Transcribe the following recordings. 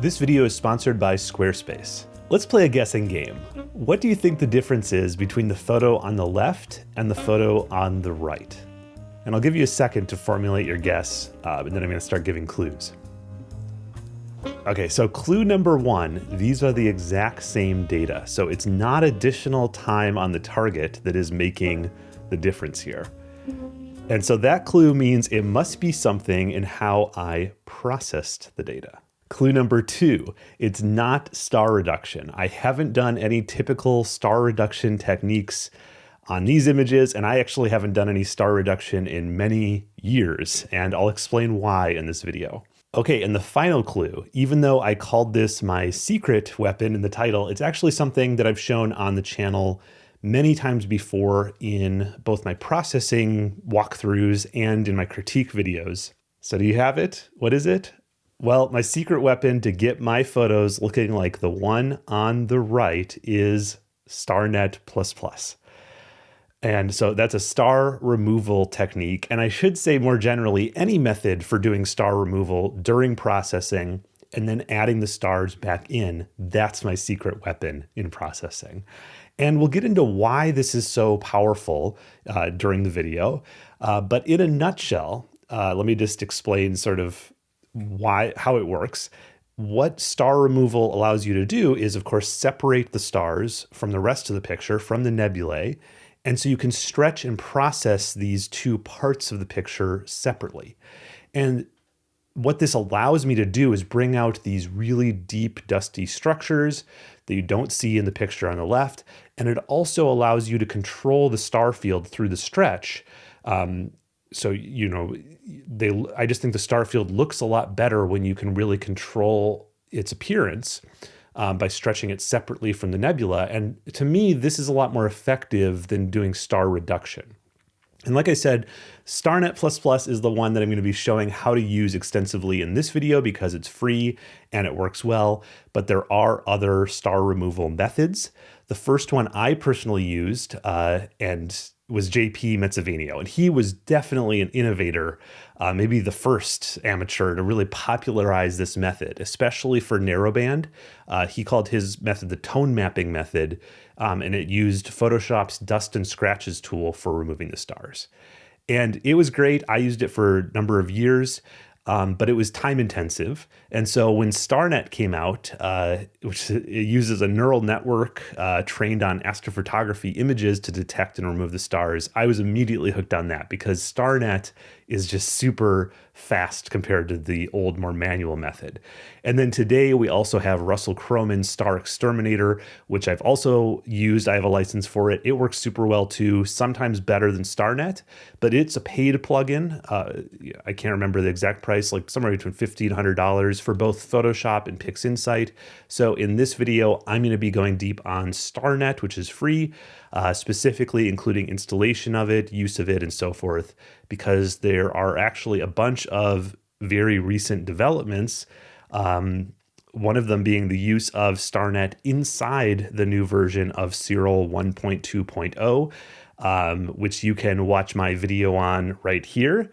This video is sponsored by Squarespace. Let's play a guessing game. What do you think the difference is between the photo on the left and the photo on the right? And I'll give you a second to formulate your guess, uh, and then I'm gonna start giving clues. Okay, so clue number one, these are the exact same data. So it's not additional time on the target that is making the difference here. And so that clue means it must be something in how I processed the data. Clue number two, it's not star reduction. I haven't done any typical star reduction techniques on these images, and I actually haven't done any star reduction in many years, and I'll explain why in this video. Okay, and the final clue, even though I called this my secret weapon in the title, it's actually something that I've shown on the channel many times before in both my processing walkthroughs and in my critique videos. So do you have it? What is it? Well, my secret weapon to get my photos looking like the one on the right is StarNet++. And so that's a star removal technique. And I should say more generally, any method for doing star removal during processing and then adding the stars back in, that's my secret weapon in processing. And we'll get into why this is so powerful uh, during the video. Uh, but in a nutshell, uh, let me just explain sort of why how it works. What star removal allows you to do is, of course, separate the stars from the rest of the picture, from the nebulae, and so you can stretch and process these two parts of the picture separately. And what this allows me to do is bring out these really deep, dusty structures that you don't see in the picture on the left. And it also allows you to control the star field through the stretch. Um, so, you know, they, I just think the star field looks a lot better when you can really control its appearance um, by stretching it separately from the nebula. And to me, this is a lot more effective than doing star reduction. And like I said, StarNet++ Plus is the one that I'm going to be showing how to use extensively in this video because it's free and it works well, but there are other star removal methods. The first one I personally used, uh, and was JP Metsävainio, and he was definitely an innovator, uh, maybe the first amateur to really popularize this method, especially for narrowband. Uh, he called his method the tone mapping method, um, and it used Photoshop's dust and scratches tool for removing the stars. And it was great. I used it for a number of years um, but it was time intensive. And so when StarNet came out, uh, which uses a neural network uh, trained on astrophotography images to detect and remove the stars, I was immediately hooked on that because StarNet is just super fast compared to the old, more manual method. And then today we also have Russell Croman's Star Exterminator, which I've also used. I have a license for it. It works super well too, sometimes better than StarNet, but it's a paid plugin. Uh, I can't remember the exact price, like somewhere between $50 and $100 for both Photoshop and PixInsight. So in this video, I'm going to be going deep on StarNet, which is free, uh, specifically including installation of it, use of it, and so forth, because there are actually a bunch of very recent developments. Um, one of them being the use of StarNet inside the new version of Siril 1.2.0, um, which you can watch my video on right here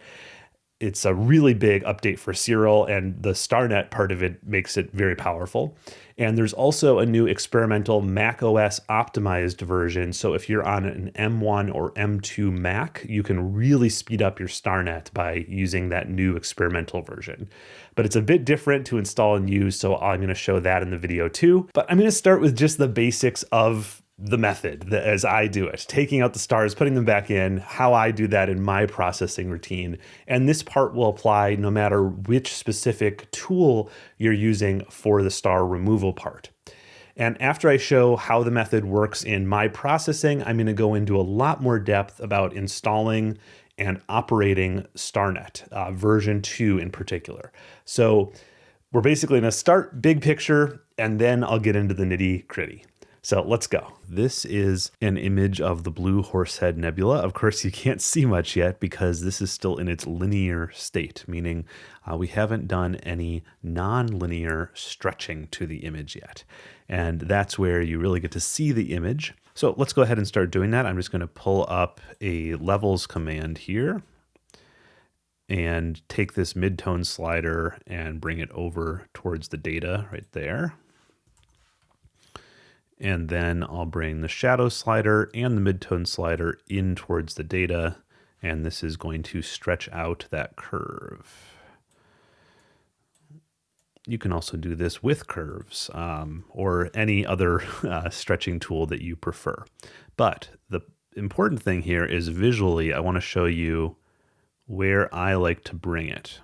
it's a really big update for Siril, and the StarNet part of it makes it very powerful. And there's also a new experimental Mac OS optimized version. So if you're on an M1 or M2 Mac, you can really speed up your StarNet by using that new experimental version. But it's a bit different to install and use, so I'm going to show that in the video too. But I'm going to start with just the basics of the method the, as I do it, taking out the stars, putting them back in, how I do that in my processing routine. And this part will apply no matter which specific tool you're using for the star removal part. And after I show how the method works in my processing, I'm going to go into a lot more depth about installing and operating StarNet, uh, version 2 in particular. So we're basically going to start big picture, and then I'll get into the nitty gritty. So let's go. This is an image of the Blue Horsehead Nebula. Of course, you can't see much yet because this is still in its linear state, meaning uh, we haven't done any non-linear stretching to the image yet. And that's where you really get to see the image. So let's go ahead and start doing that. I'm just going to pull up a levels command here. and take this midtone slider and bring it over towards the data right there. And then I'll bring the shadow slider and the midtone slider in towards the data. And this is going to stretch out that curve. You can also do this with curves um, or any other uh, stretching tool that you prefer. But the important thing here is visually, I want to show you where I like to bring it,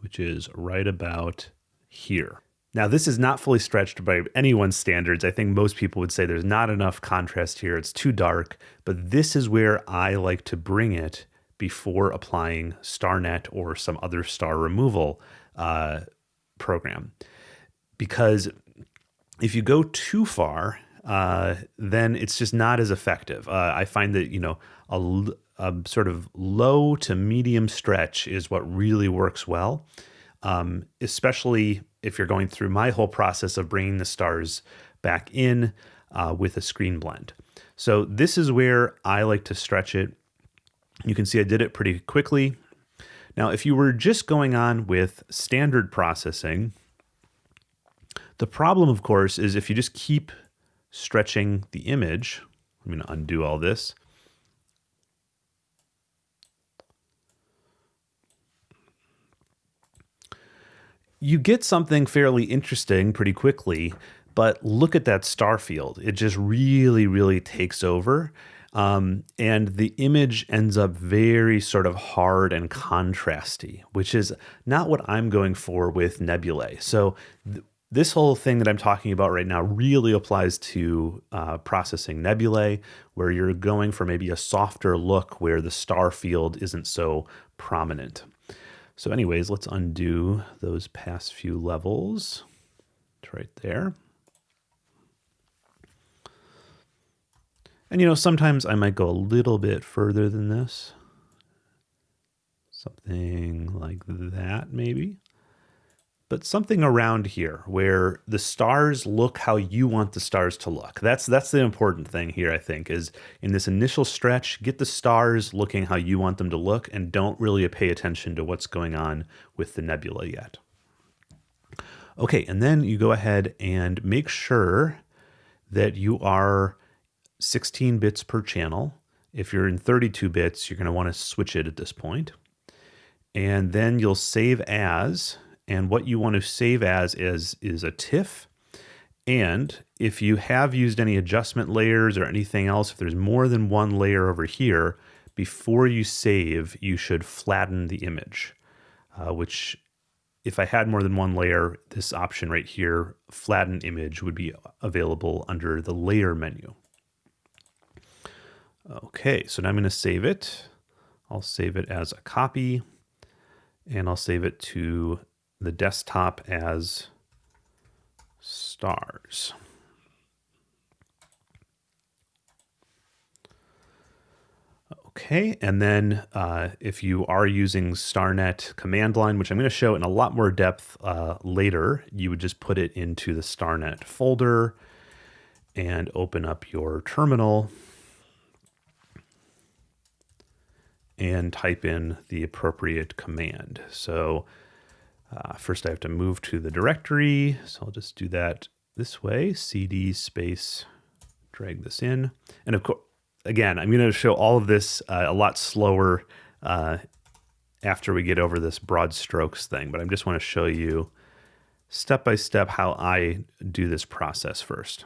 which is right about here. Now, this is not fully stretched by anyone's standards. I think most people would say there's not enough contrast here. It's too dark, but this is where I like to bring it before applying StarNet or some other star removal uh, program. Because if you go too far, uh, then it's just not as effective. Uh, I find that, you know, a, a, sort of low to medium stretch is what really works well, um, especially if you're going through my whole process of bringing the stars back in uh, with a screen blend. So this is where I like to stretch it. You can see I did it pretty quickly. Now, if you were just going on with standard processing, the problem, of course, is if you just keep stretching the image, I'm going to undo all this. You get something fairly interesting pretty quickly, but look at that star field. It just really, really takes over. Um, and the image ends up very sort of hard and contrasty, which is not what I'm going for with nebulae. So this whole thing that I'm talking about right now really applies to uh, processing nebulae, where you're going for maybe a softer look where the star field isn't so prominent. So anyways, let's undo those past few levels. It's right there. And you know, sometimes I might go a little bit further than this. Something like that, maybe but something around here where the stars look how you want the stars to look. That's that's the important thing here, I think, is in this initial stretch, get the stars looking how you want them to look and don't really pay attention to what's going on with the nebula yet. Okay, and then you go ahead and make sure that you are 16 bits per channel. If you're in 32 bits, you're going to want to switch it at this point. And then you'll save as and what you want to save as is, is a TIFF. And if you have used any adjustment layers or anything else, if there's more than one layer over here, before you save, you should flatten the image, uh, which if I had more than one layer, this option right here, flatten image, would be available under the layer menu. Okay, so now I'm going to save it. I'll save it as a copy and I'll save it to the desktop as stars. Okay, and then uh, if you are using StarNet command line, which I'm going to show in a lot more depth uh, later, you would just put it into the StarNet folder and open up your terminal and type in the appropriate command. So uh, first I have to move to the directory. So I'll just do that this way, cd space, drag this in. And of course, again, I'm going to show all of this uh, a lot slower uh, after we get over this broad strokes thing, but I just want to show you step by step how I do this process first.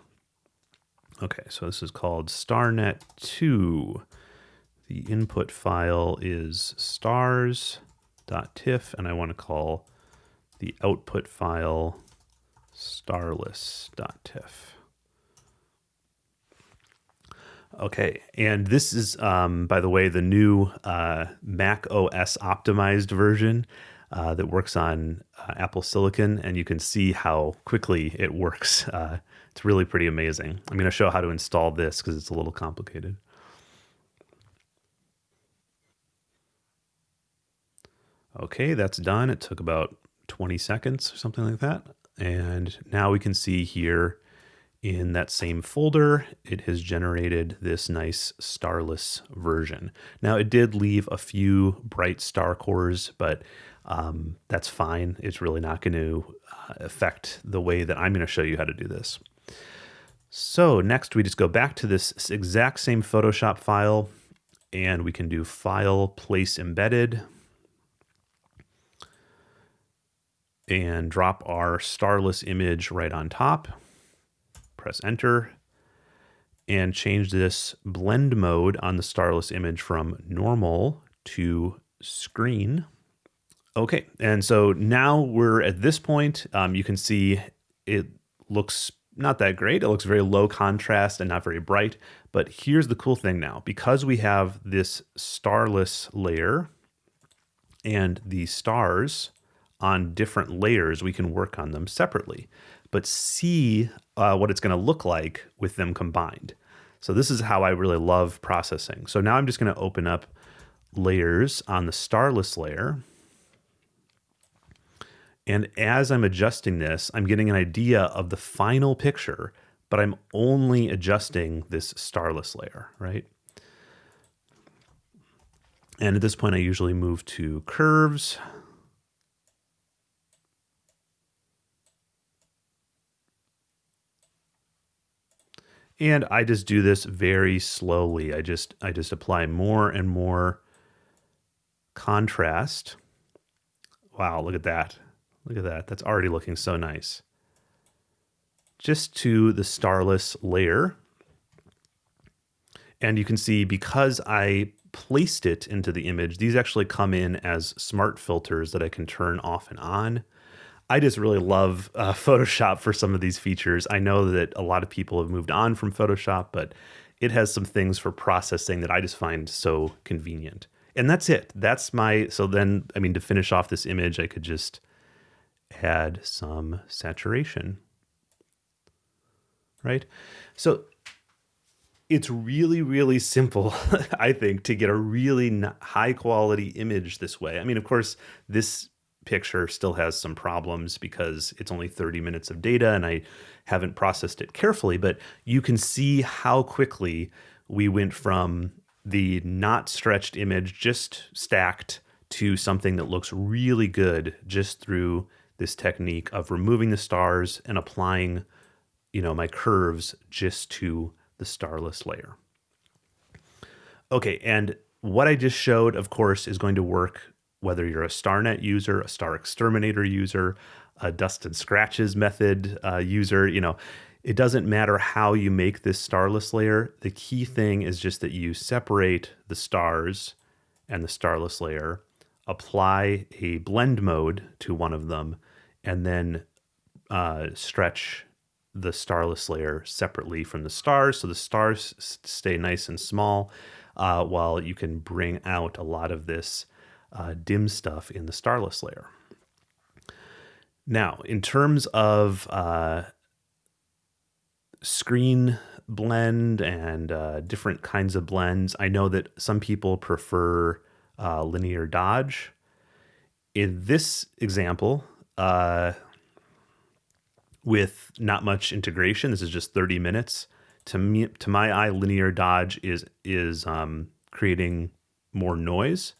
Okay, so this is called StarNet2. The input file is stars.tiff, and I want to call the output file starless.tiff. Okay, and this is, um, by the way, the new uh, Mac OS optimized version uh, that works on uh, Apple Silicon, and you can see how quickly it works. Uh, it's really pretty amazing. I'm going to show how to install this because it's a little complicated. Okay, that's done. It took about 20 seconds or something like that. And now we can see here in that same folder, it has generated this nice starless version. Now it did leave a few bright star cores, but um, that's fine. It's really not going to uh, affect the way that I'm going to show you how to do this. So next we just go back to this exact same Photoshop file and we can do File, Place Embedded, and drop our starless image right on top. Press Enter and change this blend mode on the starless image from normal to screen. Okay, and so now we're at this point. Um, you can see it looks not that great. It looks very low contrast and not very bright. But here's the cool thing now. Because we have this starless layer and the stars on different layers, we can work on them separately, but see uh, what it's going to look like with them combined. So this is how I really love processing. So now I'm just going to open up layers on the starless layer. And as I'm adjusting this, I'm getting an idea of the final picture, but I'm only adjusting this starless layer, right? And at this point, I usually move to curves. And I just do this very slowly. I just I just apply more and more contrast. Wow, look at that. Look at that. That's already looking so nice. Just to the starless layer. And you can see because I placed it into the image, these actually come in as smart filters that I can turn off and on. I just really love uh, Photoshop for some of these features. I know that a lot of people have moved on from Photoshop, but it has some things for processing that I just find so convenient. And that's it. That's my, so then, I mean, to finish off this image, I could just add some saturation, right? So it's really, really simple, I think, to get a really high quality image this way. I mean, of course, this picture still has some problems because it's only 30 minutes of data and I haven't processed it carefully, but you can see how quickly we went from the not stretched image just stacked to something that looks really good just through this technique of removing the stars and applying, you know, my curves just to the starless layer. Okay, and what I just showed, of course, is going to work whether you're a StarNet user, a StarXTerminator user, a Dust and Scratches method uh, user, you know, it doesn't matter how you make this starless layer. The key thing is just that you separate the stars and the starless layer, apply a blend mode to one of them, and then uh, stretch the starless layer separately from the stars. So the stars stay nice and small uh, while you can bring out a lot of this uh, dim stuff in the starless layer. Now, in terms of uh, screen blend and uh, different kinds of blends, I know that some people prefer uh, linear dodge. In this example, uh, with not much integration, this is just 30 minutes. To me, to my eye, linear dodge is is um, creating more noise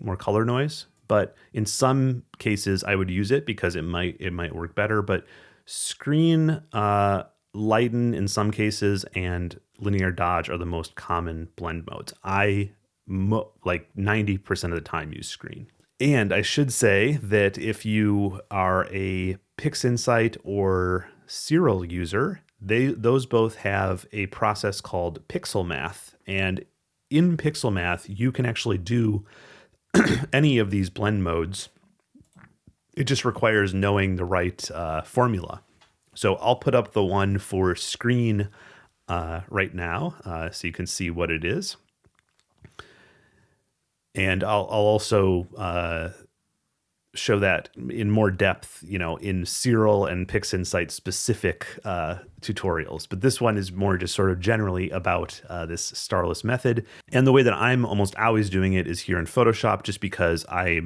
more color noise. But in some cases, I would use it because it might it might work better. But screen uh, lighten in some cases and linear dodge are the most common blend modes. I like 90% of the time use screen. And I should say that if you are a PixInsight or Siril user, they those both have a process called pixel math And in pixel math you can actually do any of these blend modes, it just requires knowing the right uh, formula. So I'll put up the one for screen uh, right now uh, so you can see what it is. And I'll, I'll also uh, show that in more depth, you know, in Siril and PixInsight specific uh, tutorials. But this one is more just sort of generally about uh, this starless method. And the way that I'm almost always doing it is here in Photoshop, just because I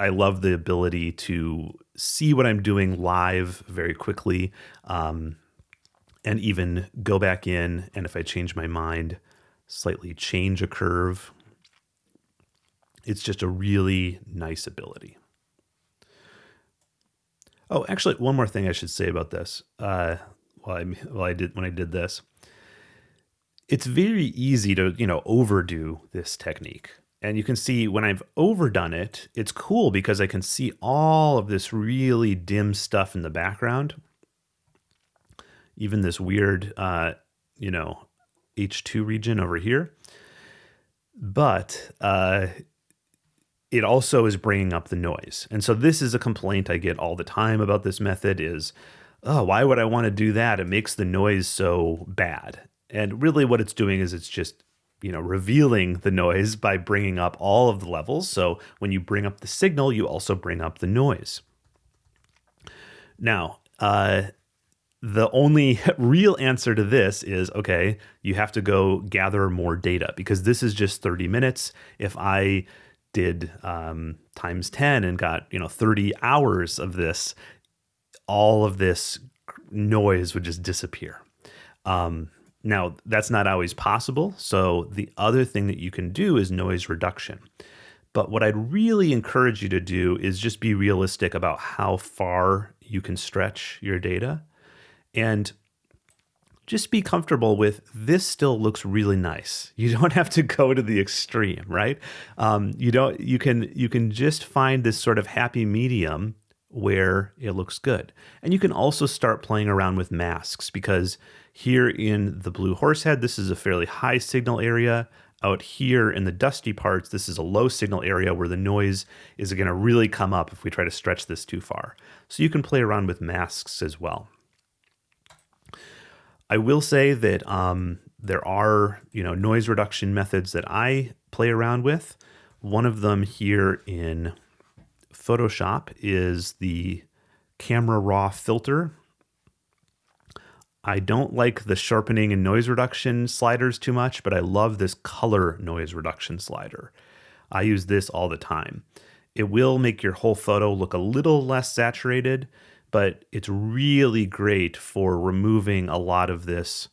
I love the ability to see what I'm doing live very quickly um, and even go back in. And if I change my mind, slightly change a curve. It's just a really nice ability. Oh, actually, one more thing I should say about this. Uh, while I, while I did when I did this, it's very easy to you know overdo this technique. And you can see when I've overdone it, it's cool because I can see all of this really dim stuff in the background. Even this weird, uh, you know, H2 region over here. But uh, it also is bringing up the noise. And so this is a complaint I get all the time about this method is, oh, why would I want to do that? It makes the noise so bad. And really what it's doing is it's just you know, revealing the noise by bringing up all of the levels. So when you bring up the signal, you also bring up the noise. Now, uh, the only real answer to this is okay, you have to go gather more data because this is just 30 minutes. If I did um, times 10 and got, you know, 30 hours of this, all of this noise would just disappear. Um, now, that's not always possible. So, the other thing that you can do is noise reduction. But what I'd really encourage you to do is just be realistic about how far you can stretch your data and just be comfortable with this still looks really nice. You don't have to go to the extreme, right? Um, you don't. You can you can just find this sort of happy medium where it looks good. And you can also start playing around with masks because here in the Blue Horsehead, this is a fairly high signal area. Out here in the dusty parts, this is a low signal area where the noise is going to really come up if we try to stretch this too far. So you can play around with masks as well. I will say that um, there are you know noise reduction methods that I play around with. One of them here in Photoshop is the camera raw filter. I don't like the sharpening and noise reduction sliders too much, but I love this color noise reduction slider. I use this all the time. It will make your whole photo look a little less saturated, but it's really great for removing a lot of this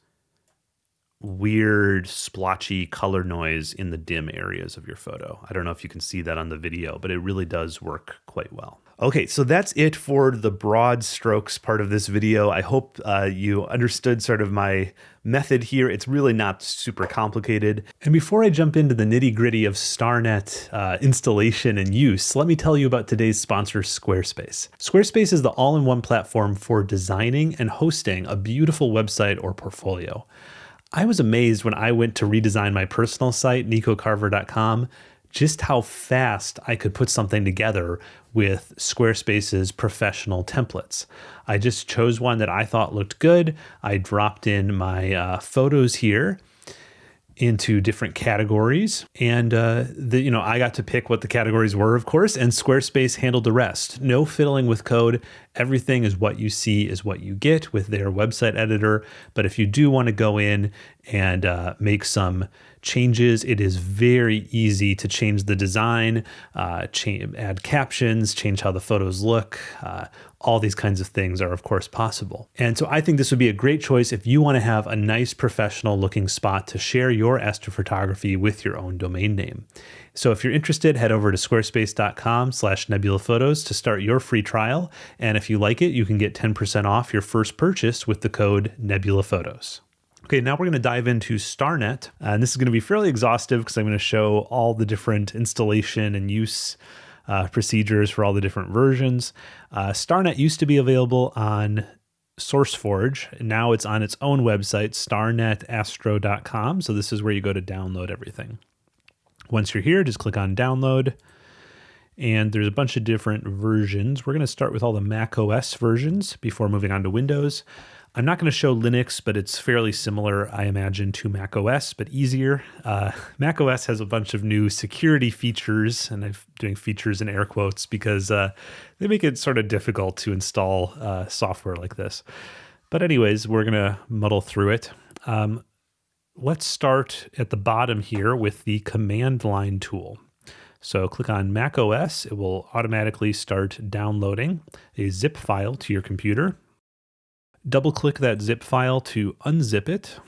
weird splotchy color noise in the dim areas of your photo. I don't know if you can see that on the video, but it really does work quite well. Okay, so that's it for the broad strokes part of this video. I hope uh, you understood sort of my method here. It's really not super complicated. And before I jump into the nitty gritty of StarNet uh, installation and use, let me tell you about today's sponsor, Squarespace. Squarespace is the all-in-one platform for designing and hosting a beautiful website or portfolio. I was amazed when I went to redesign my personal site, nicocarver.com, just how fast I could put something together with Squarespace's professional templates. I just chose one that I thought looked good. I dropped in my uh, photos here into different categories and uh, the, you know i got to pick what the categories were of course and squarespace handled the rest no fiddling with code everything is what you see is what you get with their website editor but if you do want to go in and uh, make some changes. It is very easy to change the design, uh, change, add captions, change how the photos look. Uh, all these kinds of things are, of course, possible. And so I think this would be a great choice if you want to have a nice professional looking spot to share your astrophotography with your own domain name. So if you're interested, head over to squarespace.com slash nebulaphotos to start your free trial. And if you like it, you can get 10% off your first purchase with the code nebulaphotos. Okay, now we're going to dive into StarNet. And this is going to be fairly exhaustive because I'm going to show all the different installation and use uh, procedures for all the different versions. Uh, StarNet used to be available on SourceForge. Now it's on its own website, starnetastro.com. So this is where you go to download everything. Once you're here, just click on download. And there's a bunch of different versions. We're going to start with all the Mac OS versions before moving on to Windows. I'm not going to show Linux, but it's fairly similar, I imagine, to Mac OS, but easier. Uh, Mac OS has a bunch of new security features, and I'm doing features in air quotes because uh, they make it sort of difficult to install uh, software like this. But, anyways, we're going to muddle through it. Um, let's start at the bottom here with the command line tool. So click on Mac OS. It will automatically start downloading a zip file to your computer. Double click that zip file to unzip it.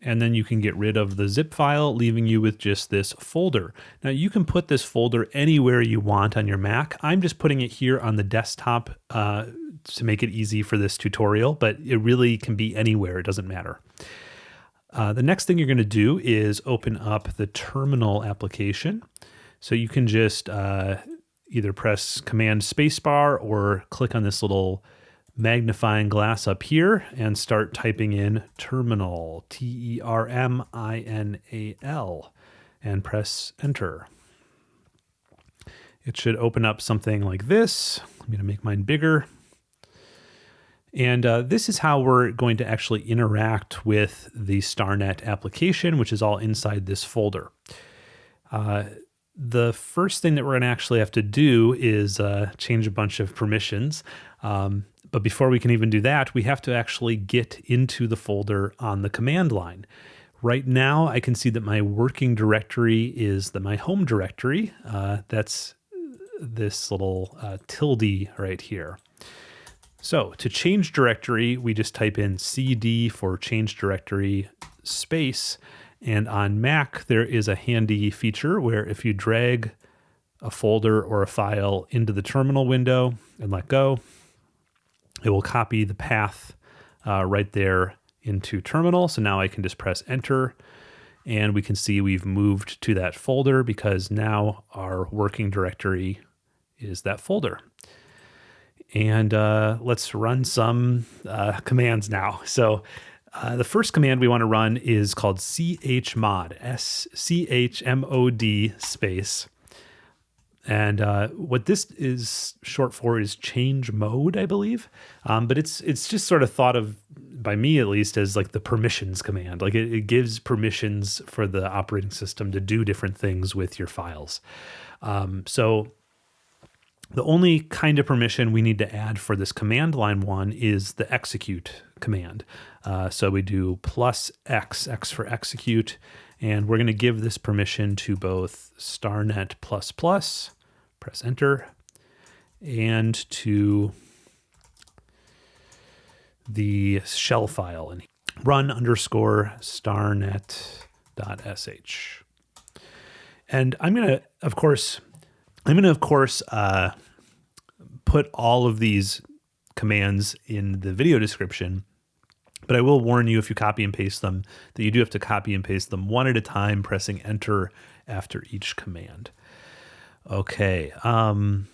And then you can get rid of the zip file, leaving you with just this folder. Now you can put this folder anywhere you want on your Mac. I'm just putting it here on the desktop uh, to make it easy for this tutorial, but it really can be anywhere. It doesn't matter. Uh, the next thing you're going to do is open up the terminal application. So you can just uh, either press Command Spacebar or click on this little magnifying glass up here and start typing in terminal, T E R M I N A L, and press enter. It should open up something like this. I'm going to make mine bigger. And uh, this is how we're going to actually interact with the StarNet application, which is all inside this folder. Uh, the first thing that we're going to actually have to do is uh, change a bunch of permissions. Um, but before we can even do that, we have to actually get into the folder on the command line. Right now, I can see that my working directory is the my home directory. Uh, that's this little uh, tilde right here. So to change directory, we just type in cd for change directory space. And on Mac, there is a handy feature where if you drag a folder or a file into the terminal window and let go, it will copy the path uh, right there into terminal. So now I can just press enter and we can see we've moved to that folder because now our working directory is that folder and uh, let's run some uh, commands now. So uh, the first command we want to run is called chmod, S-C-H-M-O-D space. And uh, what this is short for is change mode, I believe. Um, but it's it's just sort of thought of by me at least as like the permissions command. Like it, it gives permissions for the operating system to do different things with your files. Um, so the only kind of permission we need to add for this command line one is the execute command. Uh, so we do plus X, X for execute, and we're going to give this permission to both starnet plus plus, press enter, and to the shell file and run underscore starnet.sh. And I'm going to, of course, I'm going to, of course, uh, put all of these commands in the video description, but I will warn you if you copy and paste them that you do have to copy and paste them one at a time, pressing enter after each command. Okay. Um,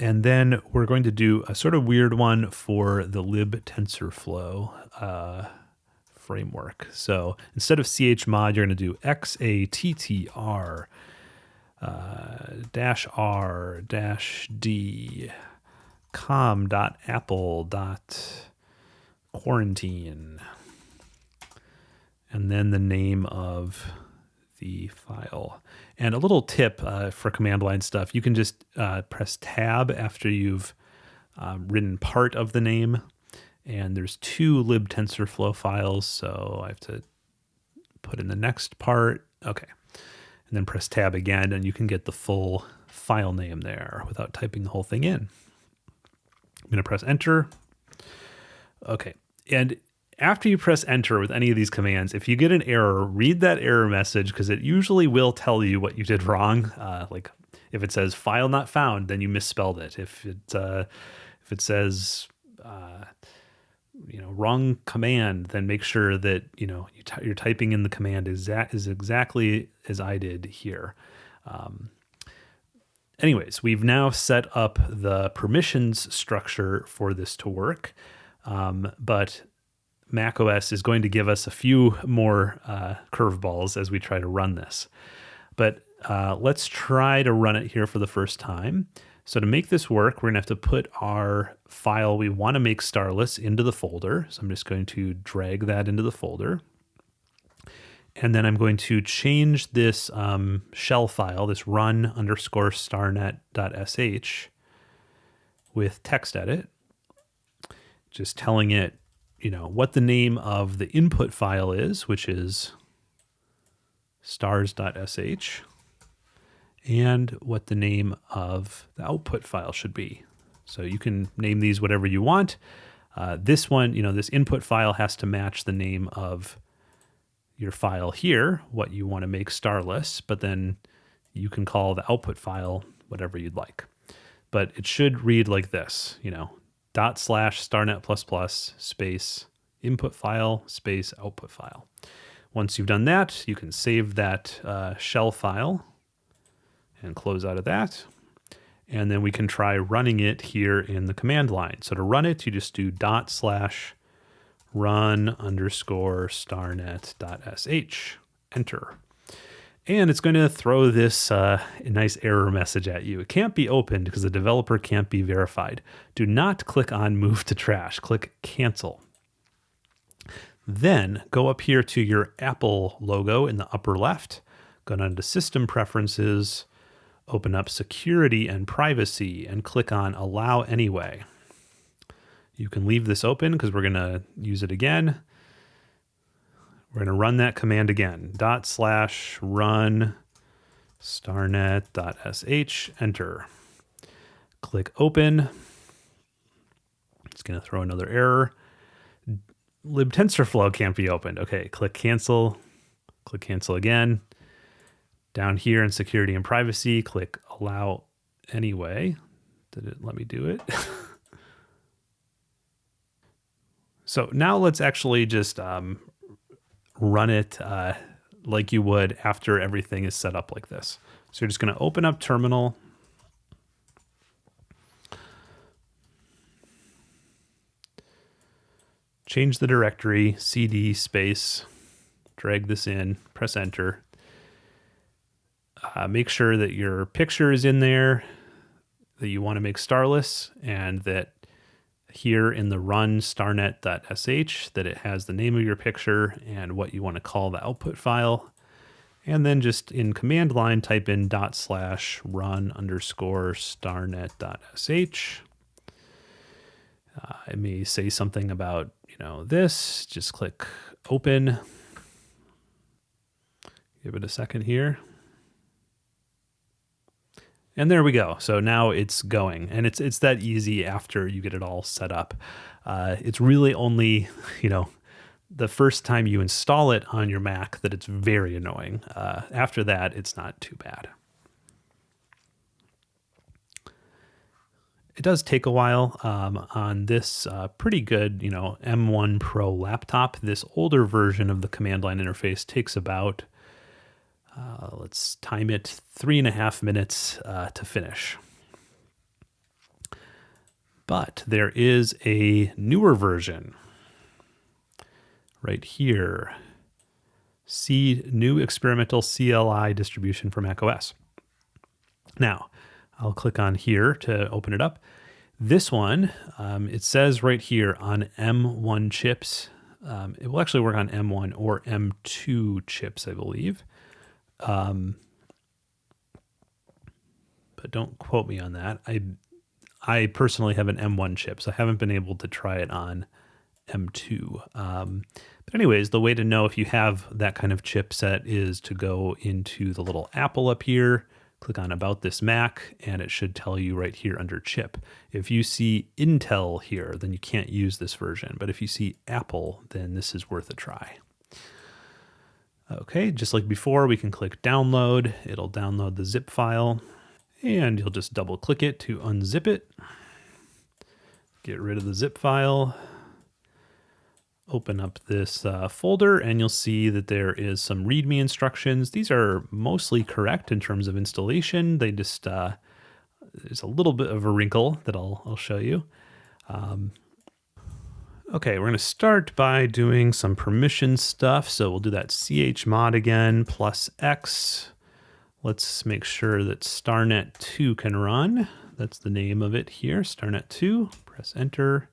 and then we're going to do a sort of weird one for the libtensorflow uh, framework. So instead of chmod, you're going to do xattr dash r dash d com dot apple dot quarantine and then the name of the file. And a little tip uh, for command line stuff, you can just uh, press tab after you've um, written part of the name. And there's two libtensorflow files, so I have to put in the next part. Okay and then press tab again and you can get the full file name there without typing the whole thing in. I'm going to press enter. Okay. And after you press enter with any of these commands, if you get an error, read that error message because it usually will tell you what you did wrong. Uh, like if it says file not found, then you misspelled it. If it uh, if it says uh, you know wrong command then make sure that you know you are typing in the command exact is exactly as I did here. Um, anyways, we've now set up the permissions structure for this to work, um, but macOS is going to give us a few more uh, curveballs as we try to run this. But uh, let's try to run it here for the first time. So to make this work, we're gonna have to put our file we wanna make starless into the folder. So I'm just going to drag that into the folder. And then I'm going to change this um, shell file, this run underscore starnet.sh with TextEdit, just telling it, you know, what the name of the input file is, which is stars.sh and what the name of the output file should be. So you can name these whatever you want. Uh, this one, you know, this input file has to match the name of your file here, what you want to make starless, but then you can call the output file whatever you'd like. But it should read like this, you know, dot slash starnet plus plus space input file space output file. Once you've done that, you can save that uh, shell file and close out of that. And then we can try running it here in the command line. So to run it, you just do dot slash run underscore starnet dot sh, enter. And it's going to throw this uh, nice error message at you. It can't be opened because the developer can't be verified. Do not click on move to trash, click cancel. Then go up here to your Apple logo in the upper left, go down to system preferences, open up security and privacy and click on allow anyway. You can leave this open because we're going to use it again. We're going to run that command again. Dot slash run starnet.sh, enter. Click open. It's going to throw another error. libtensorflow can't be opened. Okay, click cancel. Click cancel again. Down here in security and privacy, click allow anyway. Did it let me do it? so now let's actually just um, run it uh, like you would after everything is set up like this. So you're just going to open up terminal. Change the directory, cd space, drag this in, press enter. Uh, make sure that your picture is in there, that you want to make starless, and that here in the run starnet.sh that it has the name of your picture and what you want to call the output file. And then just in command line, type in dot slash run underscore starnet.sh. Uh, it may say something about, you know, this. Just click open. Give it a second here. And there we go. So now it's going, and it's it's that easy after you get it all set up. Uh, it's really only you know the first time you install it on your Mac that it's very annoying. Uh, after that, it's not too bad. It does take a while um, on this uh, pretty good, you know, M1 Pro laptop. This older version of the command line interface takes about uh, let's time it three and a half minutes uh, to finish. But there is a newer version right here. See new experimental CLI distribution for macOS. Now, I'll click on here to open it up. This one, um, it says right here on M1 chips. Um, it will actually work on M1 or M2 chips, I believe. Um, but don't quote me on that. I I personally have an M1 chip, so I haven't been able to try it on M2. Um, but anyways, the way to know if you have that kind of chipset is to go into the little Apple up here, click on About This Mac, and it should tell you right here under chip. If you see Intel here, then you can't use this version. But if you see Apple, then this is worth a try. Okay, just like before, we can click download. It'll download the zip file and you'll just double click it to unzip it. Get rid of the zip file. Open up this uh, folder and you'll see that there is some README instructions. These are mostly correct in terms of installation. They just, uh, there's a little bit of a wrinkle that I'll, I'll show you. Um, Okay, we're going to start by doing some permission stuff. So we'll do that chmod again, plus x. Let's make sure that starnet2 can run. That's the name of it here, starnet2. Press enter.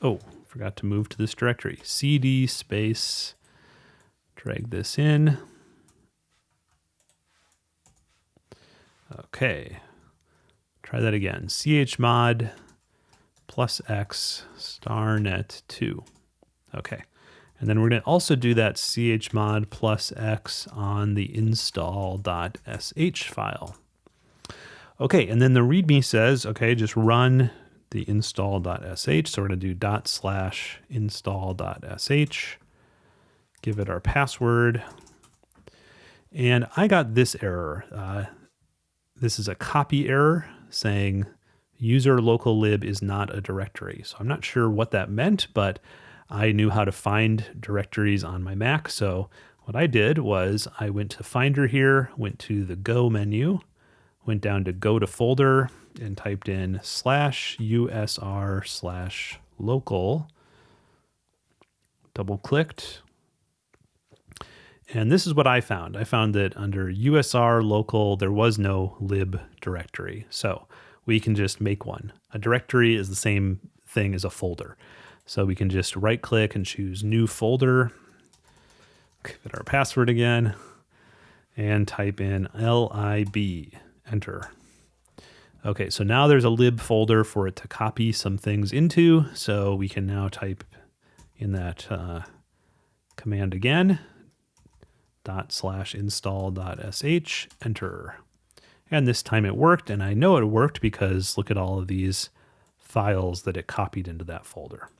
Oh, forgot to move to this directory. cd space, drag this in. Okay, try that again. chmod plus x starnet 2. Okay. And then we're going to also do that chmod plus x on the install.sh file. Okay, and then the README says, okay, just run the install.sh. So we're going to do dot slash install.sh, give it our password. And I got this error. Uh, this is a copy error saying user local lib is not a directory. So I'm not sure what that meant, but I knew how to find directories on my Mac. So what I did was I went to Finder here, went to the Go menu, went down to Go to Folder, and typed in slash usr slash local, double clicked. And this is what I found. I found that under USR local, there was no lib directory. So we can just make one. A directory is the same thing as a folder. So we can just right click and choose new folder, give it our password again, and type in lib, enter. Okay, so now there's a lib folder for it to copy some things into. So we can now type in that uh, command again, dot slash install dot sh, enter. And this time it worked, and I know it worked because look at all of these files that it copied into that folder.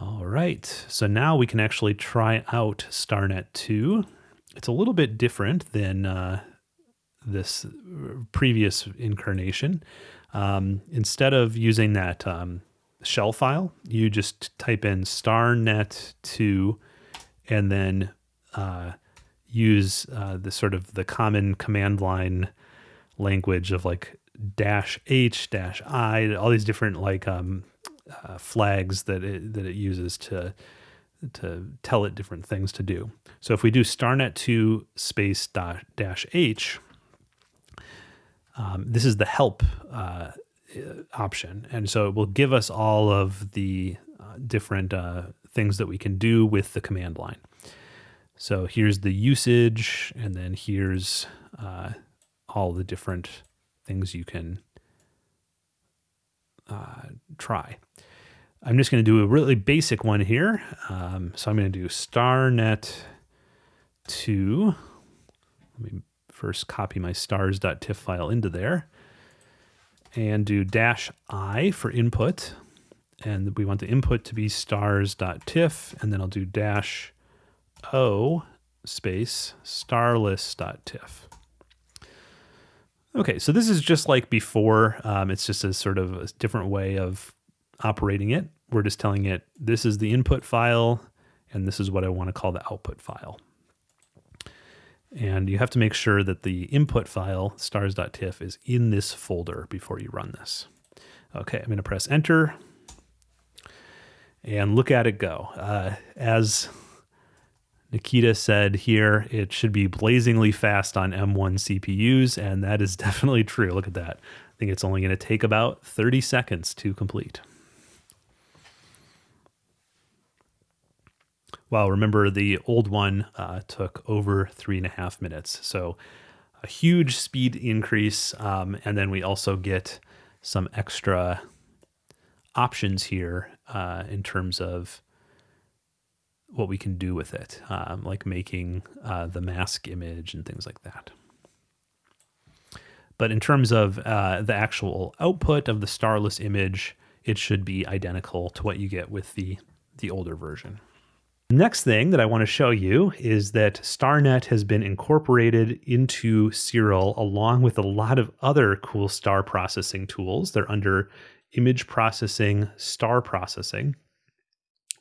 All right, so now we can actually try out StarNet 2. It's a little bit different than uh, this previous incarnation. Um, instead of using that um, shell file, you just type in starnet2 and then uh, use uh, the sort of the common command line language of like dash h dash i all these different like um, uh, flags that it, that it uses to to tell it different things to do. So if we do starnet2 space dot dash h, um, this is the help uh, option. And so it will give us all of the uh, different uh, things that we can do with the command line. So here's the usage, and then here's uh, all the different things you can uh, try. I'm just going to do a really basic one here. Um, so I'm going to do starnet 2. Let me first copy my stars.tiff file into there and do dash i for input. And we want the input to be stars.tiff. And then I'll do dash o space starless.tiff. Okay, so this is just like before. Um, it's just a sort of a different way of operating it. We're just telling it this is the input file, and this is what I want to call the output file. And you have to make sure that the input file, stars.tiff, is in this folder before you run this. Okay, I'm going to press enter and look at it go. Uh, as Nikita said here, it should be blazingly fast on M1 CPUs, and that is definitely true. Look at that. I think it's only going to take about 30 seconds to complete. Well, remember the old one uh, took over three and a half minutes. So a huge speed increase. Um, and then we also get some extra options here uh, in terms of what we can do with it, um, like making uh, the mask image and things like that. But in terms of uh, the actual output of the starless image, it should be identical to what you get with the, the older version. Next thing that I want to show you is that StarNet has been incorporated into Siril along with a lot of other cool star processing tools. They're under image processing, star processing.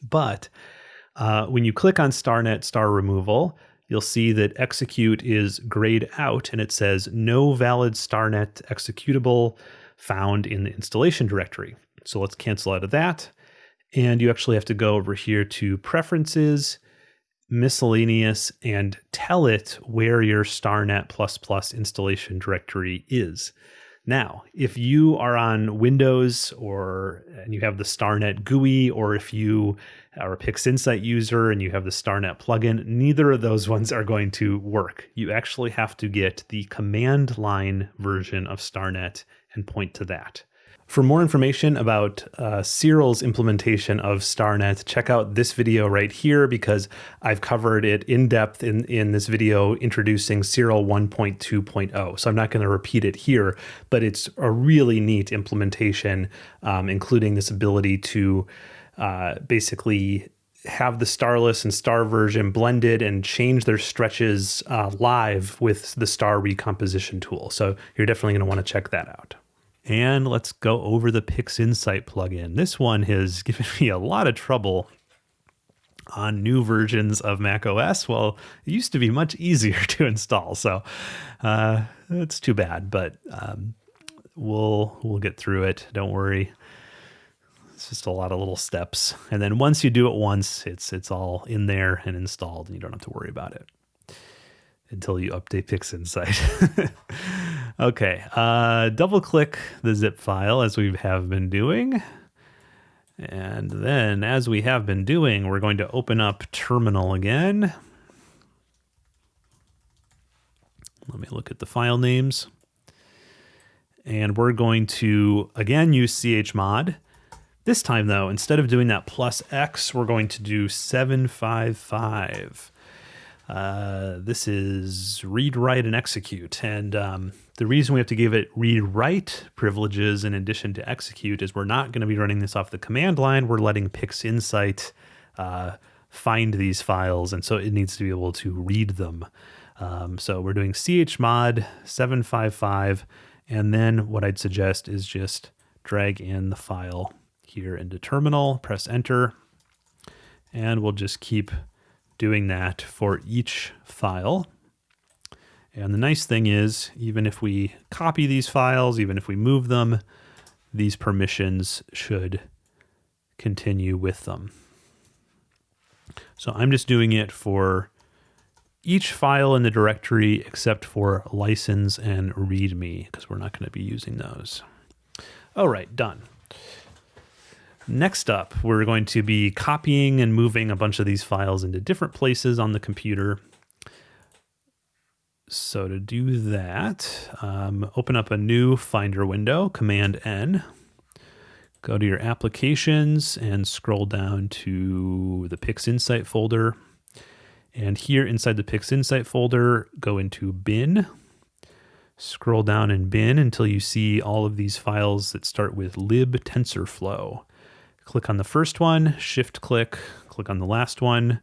But uh, when you click on StarNet star removal, you'll see that execute is grayed out and it says no valid StarNet executable found in the installation directory. So let's cancel out of that and you actually have to go over here to preferences, miscellaneous, and tell it where your StarNet++ installation directory is. Now, if you are on Windows or and you have the StarNet GUI, or if you are a PixInsight user and you have the StarNet plugin, neither of those ones are going to work. You actually have to get the command line version of StarNet and point to that. For more information about uh, Siril's implementation of StarNet, check out this video right here because I've covered it in depth in, in this video introducing Cyril 1.2.0. So I'm not going to repeat it here, but it's a really neat implementation, um, including this ability to uh, basically have the starless and star version blended and change their stretches uh, live with the star recomposition tool. So you're definitely going to want to check that out. And let's go over the PixInsight plugin. This one has given me a lot of trouble on new versions of Mac OS. Well, it used to be much easier to install, so uh, it's too bad, but um, we'll we'll get through it. Don't worry. It's just a lot of little steps, and then once you do it once, it's it's all in there and installed, and you don't have to worry about it until you update PixInsight. okay, uh, double click the zip file as we have been doing. And then as we have been doing, we're going to open up terminal again. Let me look at the file names. And we're going to, again, use chmod. This time, though, instead of doing that plus X, we're going to do 755. Uh, this is read, write, and execute. And um, the reason we have to give it read, write privileges in addition to execute is we're not going to be running this off the command line. We're letting PixInsight uh, find these files, and so it needs to be able to read them. Um, so we're doing chmod 755, and then what I'd suggest is just drag in the file here into terminal, press enter, and we'll just keep doing that for each file. And the nice thing is, even if we copy these files, even if we move them, these permissions should continue with them. So I'm just doing it for each file in the directory except for license and readme because we're not going to be using those. All right, done. Next up, we're going to be copying and moving a bunch of these files into different places on the computer. So to do that, um, open up a new Finder window, Command N. Go to your applications and scroll down to the PixInsight folder. And here inside the PixInsight folder, go into bin. Scroll down in bin until you see all of these files that start with lib TensorFlow. click on the first one, shift click, click on the last one,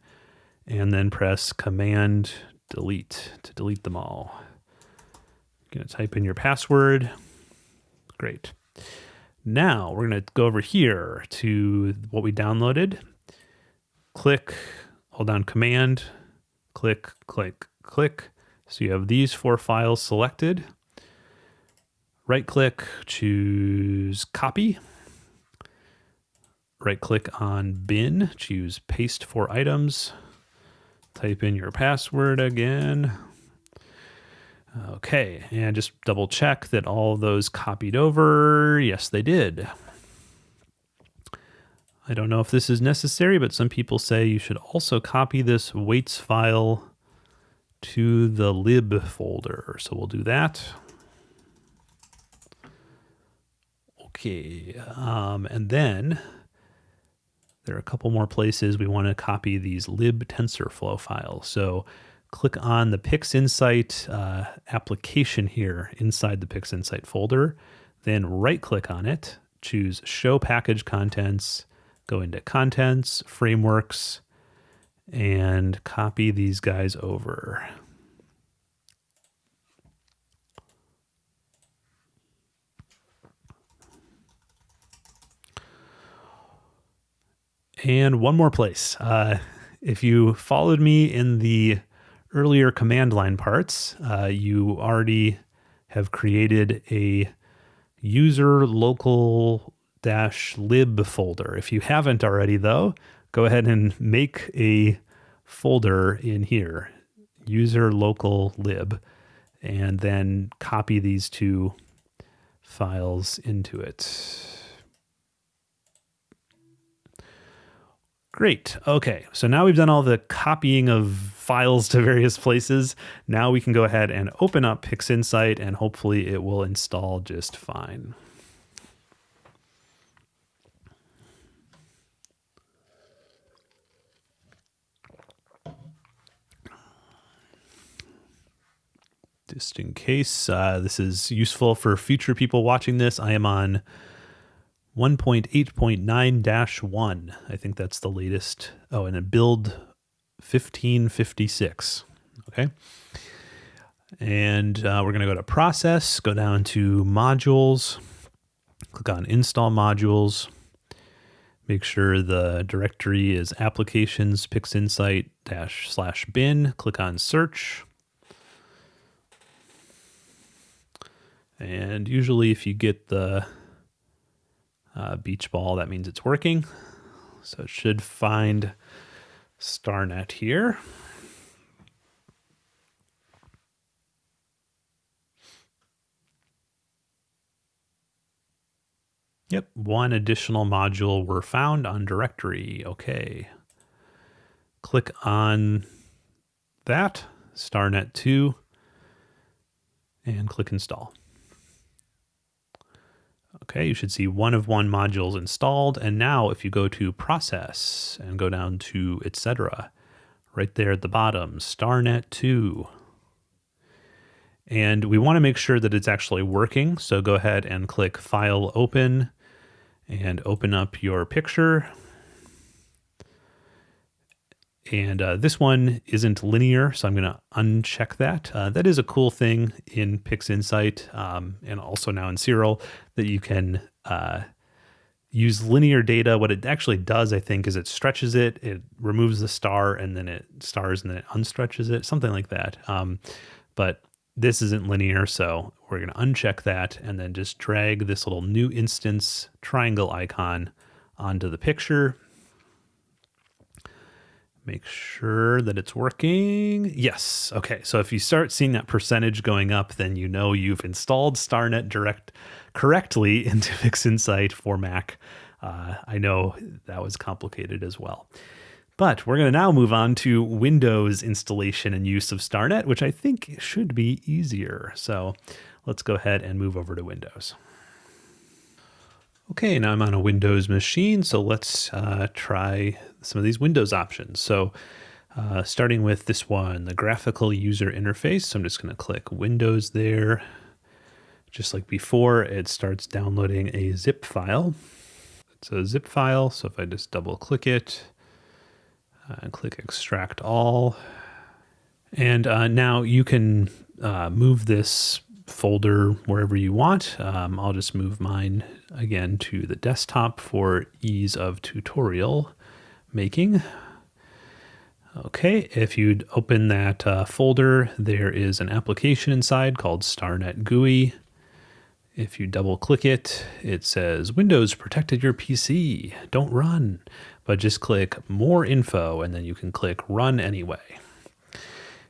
and then press command delete to delete them all. You're going to type in your password. Great. Now we're going to go over here to what we downloaded. Click, hold down command, click, click, click. So you have these four files selected. Right click, choose copy right click on bin, choose paste for items, type in your password again. Okay, and just double check that all those copied over. Yes, they did. I don't know if this is necessary, but some people say you should also copy this weights file to the lib folder. So we'll do that. Okay, um, and then there are a couple more places we want to copy these lib TensorFlow files. So click on the PixInsight uh, application here inside the PixInsight folder, then right click on it, choose Show Package Contents, go into Contents, Frameworks, and copy these guys over. And one more place. Uh, if you followed me in the earlier command line parts, uh, you already have created a user local dash lib folder. If you haven't already though, go ahead and make a folder in here, user local lib, and then copy these two files into it. Great. Okay. So now we've done all the copying of files to various places. Now we can go ahead and open up PixInsight and hopefully it will install just fine. Just in case uh, this is useful for future people watching this, I am on 1.8.9-1. I think that's the latest. Oh, and a build 1556. Okay. And uh, we're going to go to process, go down to modules, click on install modules, make sure the directory is applications pixinsight dash slash bin, click on search. And usually if you get the uh, beach ball, that means it's working. So it should find StarNet here. Yep, one additional module were found on directory. Okay. Click on that, StarNet 2, and click install. Okay, you should see one of one modules installed. And now if you go to process and go down to etc., right there at the bottom, StarNet 2. And we want to make sure that it's actually working. So go ahead and click File Open and open up your picture. And uh, this one isn't linear, so I'm going to uncheck that. Uh, that is a cool thing in PixInsight um, and also now in Siril that you can uh, use linear data. What it actually does, I think, is it stretches it, it removes the star, and then it stars and then it unstretches it, something like that. Um, but this isn't linear, so we're going to uncheck that and then just drag this little new instance triangle icon onto the picture. Make sure that it's working. Yes. Okay. So if you start seeing that percentage going up, then you know you've installed StarNet Direct correctly into PixInsight for Mac. Uh, I know that was complicated as well. But we're going to now move on to Windows installation and use of StarNet, which I think should be easier. So let's go ahead and move over to Windows. Okay, now I'm on a Windows machine, so let's uh, try some of these Windows options. So uh, starting with this one, the graphical user interface. So I'm just going to click Windows there. Just like before, it starts downloading a zip file. It's a zip file, so if I just double click it, uh, click extract all. And uh, now you can uh, move this folder wherever you want. Um, I'll just move mine again to the desktop for ease of tutorial making. Okay, if you'd open that uh, folder, there is an application inside called StarNet GUI. If you double click it, it says Windows protected your PC, don't run but just click more info and then you can click run anyway.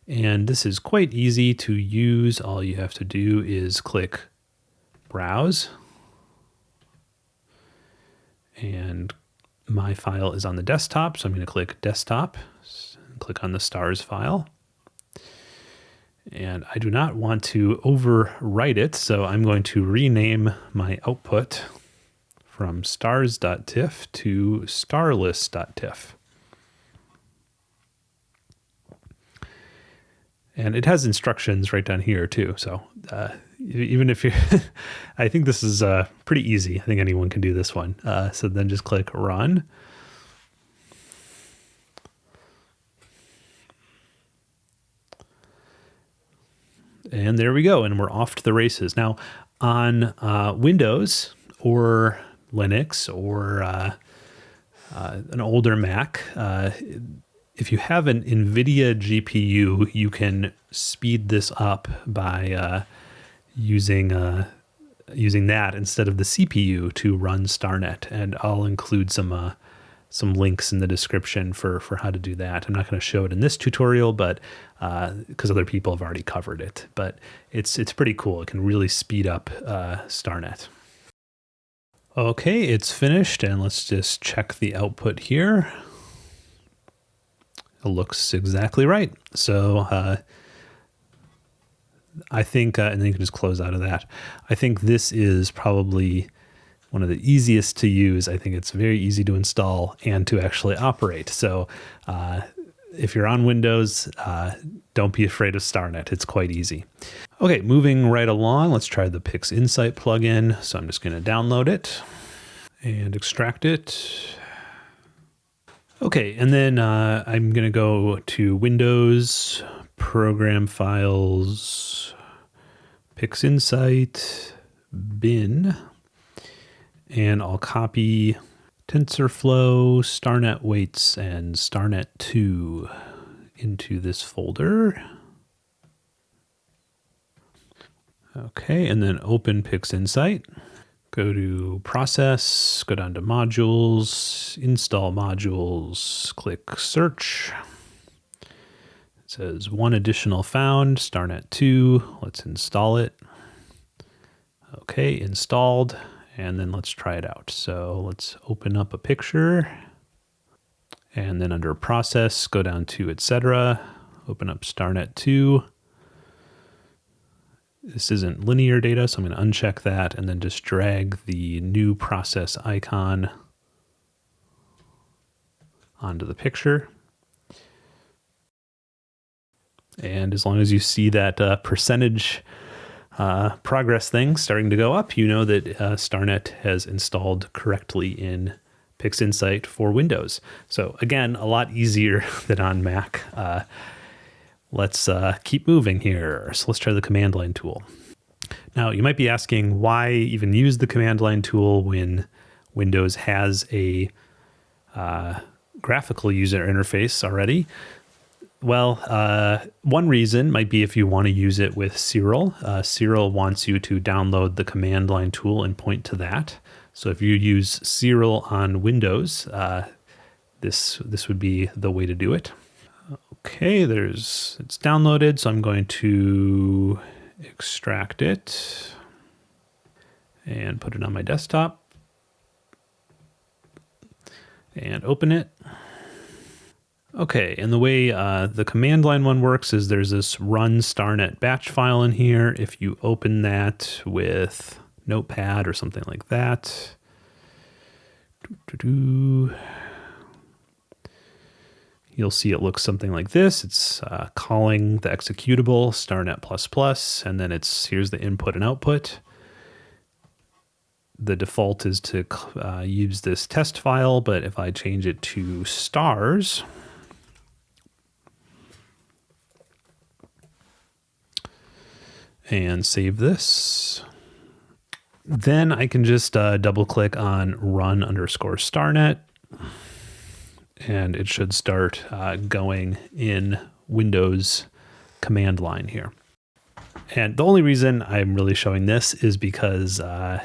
And this is quite easy to use. All you have to do is click browse and my file is on the desktop. So I'm going to click desktop, click on the stars file. And I do not want to overwrite it, so I'm going to rename my output from stars.tiff to starless.tiff. And it has instructions right down here too. So uh, even if you, I think this is uh, pretty easy. I think anyone can do this one. Uh, so then just click run. And there we go. And we're off to the races. Now on uh, Windows or Linux or uh, uh, an older Mac, if you have an NVIDIA GPU, you can speed this up by uh, using uh, using that instead of the CPU to run StarNet. And I'll include some uh, some links in the description for for how to do that. I'm not going to show it in this tutorial, but because other people have already covered it. But it's it's pretty cool. It can really speed up StarNet. Okay, it's finished and let's just check the output here. Looks exactly right. So uh, I think, uh, and then you can just close out of that. I think this is probably one of the easiest to use. I think it's very easy to install and to actually operate. So uh, if you're on Windows, uh, don't be afraid of StarNet. It's quite easy. Okay, moving right along, let's try the PixInsight plugin. So I'm just going to download it and extract it. Okay, and then uh, I'm going to go to Windows, Program Files, PixInsight, bin, and I'll copy TensorFlow, StarNet weights, and StarNet 2 into this folder. Okay, and then open PixInsight. Go to Process, go down to Modules, Install Modules, click Search. It says one additional found, StarNet 2. Let's install it. Okay, installed. And then let's try it out. So let's open up a picture. And then under Process, go down to Etc. Open up StarNet 2 this isn't linear data, so I'm going to uncheck that and then just drag the new process icon onto the picture. And as long as you see that uh, percentage uh, progress thing starting to go up, you know that uh, StarNet has installed correctly in PixInsight for Windows. So again, a lot easier than on Mac. Let's uh, keep moving here. So let's try the command line tool. Now you might be asking why even use the command line tool when Windows has a uh, graphical user interface already. Well, uh, one reason might be if you want to use it with Siril. Uh, Siril wants you to download the command line tool and point to that. So if you use Siril on Windows, uh, this this would be the way to do it. Okay, there's it's downloaded, so I'm going to extract it and put it on my desktop and open it. Okay, and the way uh, the command line one works is there's this run starnet batch file in here. If you open that with Notepad or something like that, doo -doo -doo you'll see it looks something like this. It's uh, calling the executable starnet++, and then it's here's the input and output. The default is to uh, use this test file, but if I change it to stars, and save this, then I can just uh, double click on run underscore starnet and it should start uh, going in Windows command line here. And the only reason I'm really showing this is because uh,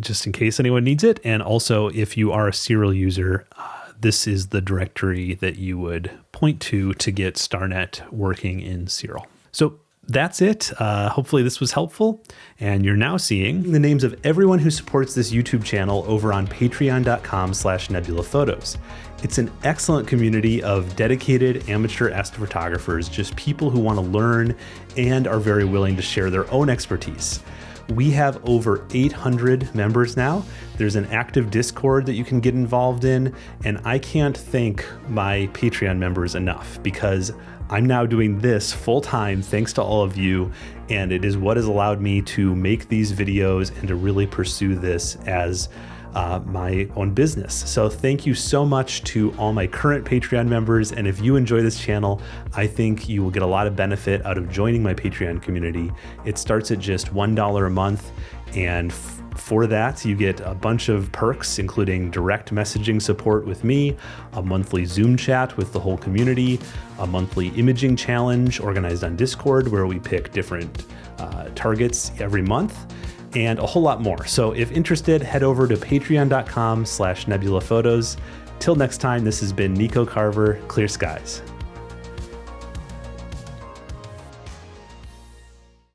just in case anyone needs it, and also if you are a Siril user, uh, this is the directory that you would point to to get StarNet working in Siril. So that's it. Uh, hopefully this was helpful. And you're now seeing the names of everyone who supports this YouTube channel over on patreon.com slash nebulaphotos. It's an excellent community of dedicated amateur astrophotographers, just people who want to learn and are very willing to share their own expertise. We have over 800 members now. There's an active Discord that you can get involved in, and I can't thank my Patreon members enough because I'm now doing this full time thanks to all of you, and it is what has allowed me to make these videos and to really pursue this as uh, my own business. So thank you so much to all my current Patreon members. And if you enjoy this channel, I think you will get a lot of benefit out of joining my Patreon community. It starts at just $1 a month and for that, you get a bunch of perks, including direct messaging support with me, a monthly Zoom chat with the whole community, a monthly imaging challenge organized on Discord where we pick different uh, targets every month, and a whole lot more. So if interested, head over to patreon.com slash nebulaphotos. Till next time, this has been Nico Carver, Clear Skies.